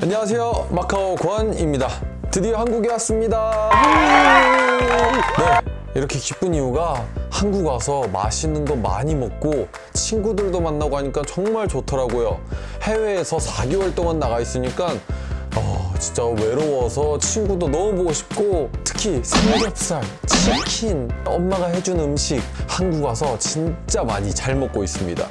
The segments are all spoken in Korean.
안녕하세요. 마카오 권입니다. 드디어 한국에 왔습니다. 네. 이렇게 기쁜 이유가 한국 와서 맛있는 거 많이 먹고 친구들도 만나고 하니까 정말 좋더라고요. 해외에서 4개월 동안 나가 있으니까 어, 진짜 외로워서 친구도 너무 보고 싶고 특히 삼겹살, 치킨, 엄마가 해준 음식 한국 와서 진짜 많이 잘 먹고 있습니다.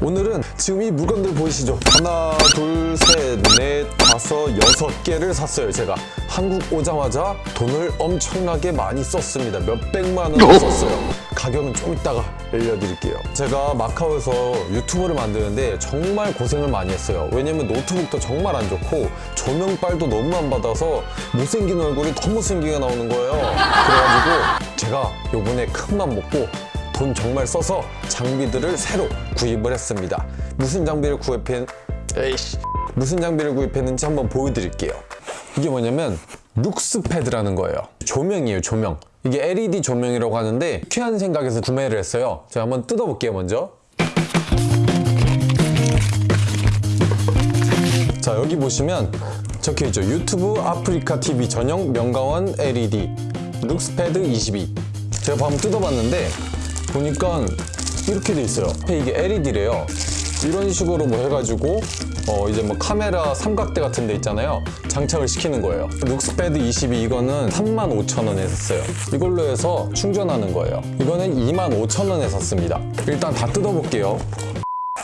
오늘은 지금 이 물건들 보이시죠? 하나, 둘, 셋, 넷, 다섯, 여섯 개를 샀어요, 제가. 한국 오자마자 돈을 엄청나게 많이 썼습니다. 몇백만 원 썼어요. 가격은 좀 이따가 알려드릴게요. 제가 마카오에서 유튜브를 만드는데 정말 고생을 많이 했어요. 왜냐면 노트북도 정말 안 좋고 조명빨도 너무 안 받아서 못생긴 얼굴이 더 못생기게 나오는 거예요. 그래가지고 제가 요번에 큰맘 먹고 돈 정말 써서 장비들을 새로 구입을 했습니다. 무슨 장비를 구입했... 에이씨 무슨 장비를 구입했는지 한번 보여드릴게요. 이게 뭐냐면 룩스패드라는 거예요. 조명이에요, 조명. 이게 LED 조명이라고 하는데 귀한 생각에서 구매를 했어요. 제가 한번 뜯어볼게요, 먼저. 자, 여기 보시면 적혀있죠. 유튜브 아프리카 TV 전용 명가원 LED 룩스패드 22. 제가 방금 뜯어봤는데 보니까 이렇게 돼 있어요. 이게 LED래요. 이런 식으로 뭐 해가지고 어 이제 뭐 카메라 삼각대 같은 데 있잖아요. 장착을 시키는 거예요. 룩스패드 22 이거는 35,000원에 샀어요. 이걸로 해서 충전하는 거예요. 이거는 25,000원에 샀습니다. 일단 다 뜯어볼게요.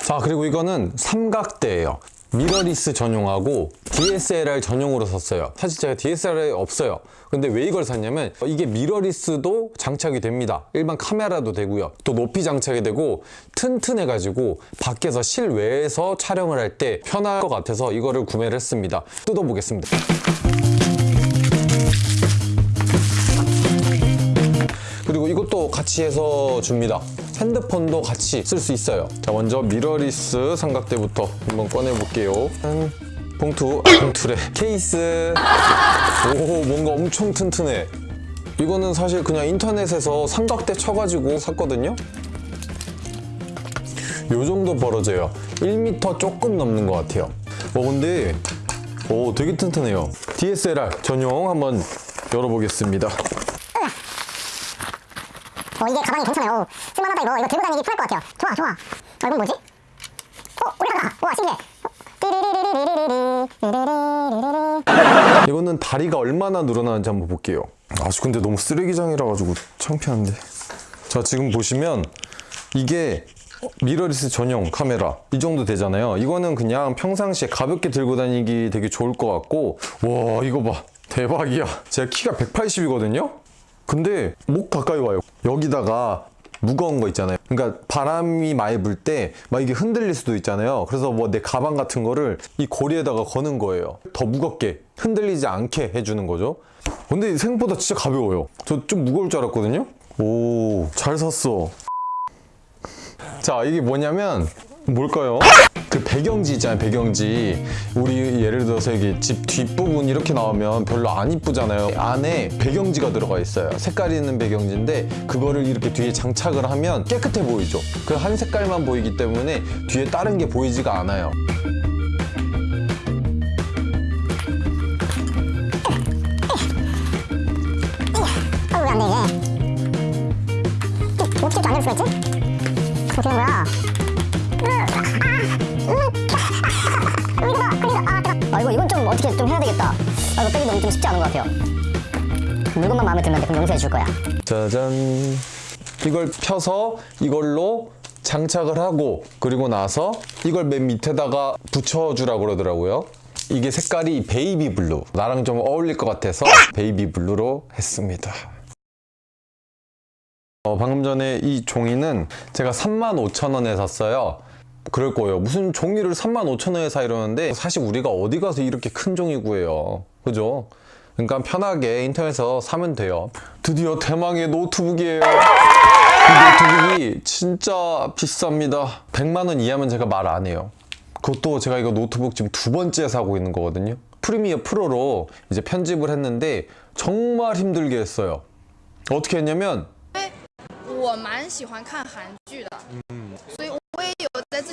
자 그리고 이거는 삼각대예요. 미러리스 전용하고 DSLR 전용으로 샀어요. 사실 제가 DSLR이 없어요. 근데 왜 이걸 샀냐면 이게 미러리스도 장착이 됩니다. 일반 카메라도 되고요. 또 높이 장착이 되고 튼튼해가지고 밖에서 실외에서 촬영을 할 때 편할 것 같아서 이거를 구매를 했습니다. 뜯어보겠습니다. 그리고 이것도 같이 해서 줍니다. 핸드폰도 같이 쓸 수 있어요. 자, 먼저 미러리스 삼각대부터 한번 꺼내볼게요. 짠. 봉투, 아, 봉투래. 케이스. 오, 뭔가 엄청 튼튼해. 이거는 사실 그냥 인터넷에서 삼각대 쳐가지고 샀거든요. 요 정도 벌어져요. 1m 조금 넘는 것 같아요. 어, 근데, 오, 되게 튼튼해요. DSLR 전용 한번 열어보겠습니다. 어 이게 가방이 괜찮아요. 쓸만하다 이거. 이거 들고 다니기 편할 것 같아요. 좋아 좋아. 어 이건 뭐지? 어 올라가 우와 신기해. 이거는 다리가 얼마나 늘어나는지 한번 볼게요. 아주 근데 너무 쓰레기장이라 가지고 창피한데. 자 지금 보시면 이게 미러리스 전용 카메라. 이 정도 되잖아요. 이거는 그냥 평상시에 가볍게 들고 다니기 되게 좋을 것 같고. 와 이거 봐. 대박이야. 제가 키가 180이거든요? 근데 목 가까이 와요. 여기다가 무거운 거 있잖아요. 그러니까 바람이 많이 불 때 막 이게 흔들릴 수도 있잖아요. 그래서 뭐 내 가방 같은 거를 이 고리에다가 거는 거예요. 더 무겁게 흔들리지 않게 해주는 거죠. 근데 생각보다 진짜 가벼워요. 저 좀 무거울 줄 알았거든요. 오, 잘 샀어. 자, 이게 뭐냐면 뭘까요? 그 배경지 있잖아요, 배경지. 우리 예를 들어서 이게 집 뒷부분 이렇게 나오면 별로 안 이쁘잖아요. 안에 배경지가 들어가 있어요. 색깔 있는 배경지인데 그거를 이렇게 뒤에 장착을 하면 깨끗해 보이죠. 그 한 색깔만 보이기 때문에 뒤에 다른 게 보이지가 않아요. 아, 이거, 이건 좀 어떻게 좀 해야 되겠다. 아, 이거 빼기 너무 좀 쉽지 않은 것 같아요. 물건만 마음에 들면 돼. 그럼 용서해 줄 거야. 짜잔. 이걸 펴서 이걸로 장착을 하고 그리고 나서 이걸 맨 밑에다가 붙여주라고 그러더라고요. 이게 색깔이 baby blue. 나랑 좀 어울릴 것 같아서 baby blue로 했습니다. 어, 방금 전에 이 종이는 제가 35,000원에 샀어요. 그럴 거예요. 무슨 종이를 35,000원에 사 이러는데 사실 우리가 어디 가서 이렇게 큰 종이 구해요. 그죠? 그러니까 편하게 인터넷에서 사면 돼요. 드디어 대망의 노트북이에요. 이 노트북이 진짜 비쌉니다. 100만 원 이하면 제가 말 안 해요. 그것도 제가 이거 노트북 지금 두 번째 사고 있는 거거든요. 프리미어 프로로 이제 편집을 했는데 정말 힘들게 했어요. 어떻게 했냐면 我蛮喜欢看韩剧的，所以我也有在自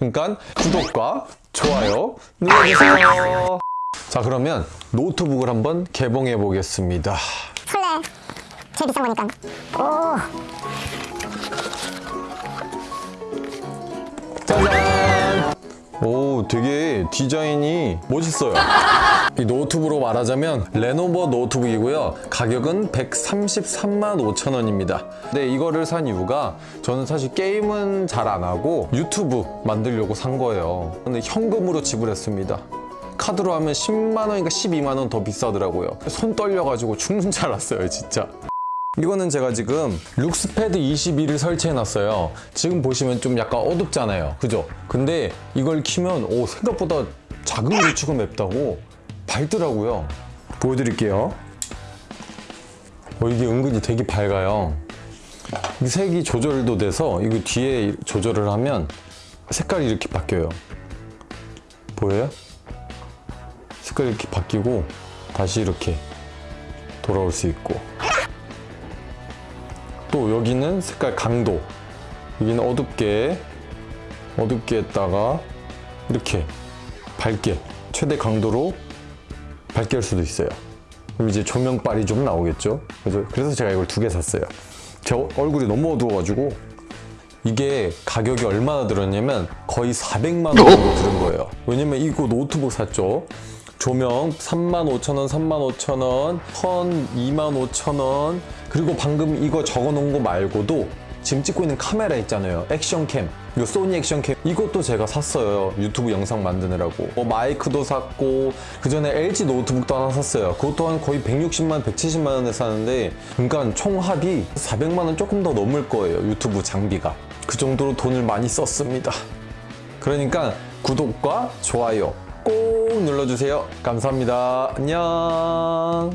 그러니까 구독과 좋아요 눌러주세요 자 그러면 노트북을 한번 개봉해 보겠습니다 설레. 제일 비싼 거니까. 오. 짜잔! 오, 되게 디자인이 멋있어요. 이 노트북으로 말하자면 레노버 노트북이고요. 가격은 133만 5천 원입니다. 근데 이거를 산 이유가 저는 사실 게임은 잘 안 하고 유튜브 만들려고 산 거예요. 근데 현금으로 지불했습니다. 카드로 하면 10만 원인가 12만 원 더 비싸더라고요. 손 떨려가지고 죽는 줄 알았어요, 진짜. 이거는 제가 지금 Luxpad 21을 설치해 놨어요. 지금 보시면 좀 약간 어둡잖아요. 그죠? 근데 이걸 키면 오 생각보다 작은 것 치고 맵다고 밝더라고요. 보여드릴게요. 어, 이게 은근히 되게 밝아요. 이 색이 조절도 돼서 이거 뒤에 조절을 하면 색깔이 이렇게 바뀌어요. 보여요? 색깔이 이렇게 바뀌고 다시 이렇게 돌아올 수 있고 또 여기는 색깔 강도. 여기는 어둡게 어둡게 했다가 이렇게 밝게 최대 강도로 밝게 할 수도 있어요. 그럼 이제 조명빨이 좀 나오겠죠? 그래서, 그래서 제가 이걸 두 개 샀어요. 제 어- 얼굴이 너무 어두워가지고 이게 가격이 얼마나 들었냐면 거의 400만 원 정도 들은 거예요. 왜냐면 이거 노트북 샀죠 조명 35,000원, 35,000원, 선 25,000원. 그리고 방금 이거 적어놓은 거 말고도 지금 찍고 있는 카메라 있잖아요. 액션캠. 이거 소니 액션캠. 이것도 제가 샀어요. 유튜브 영상 만드느라고. 뭐 마이크도 샀고 그 전에 LG 노트북도 하나 샀어요. 그것 또한 거의 160만 170만 원에 사는데 그러니까 총 합이 400만 원 조금 더 넘을 거예요 유튜브 장비가. 그 정도로 돈을 많이 썼습니다. 그러니까 구독과 좋아요 꼭 눌러주세요. 감사합니다. 안녕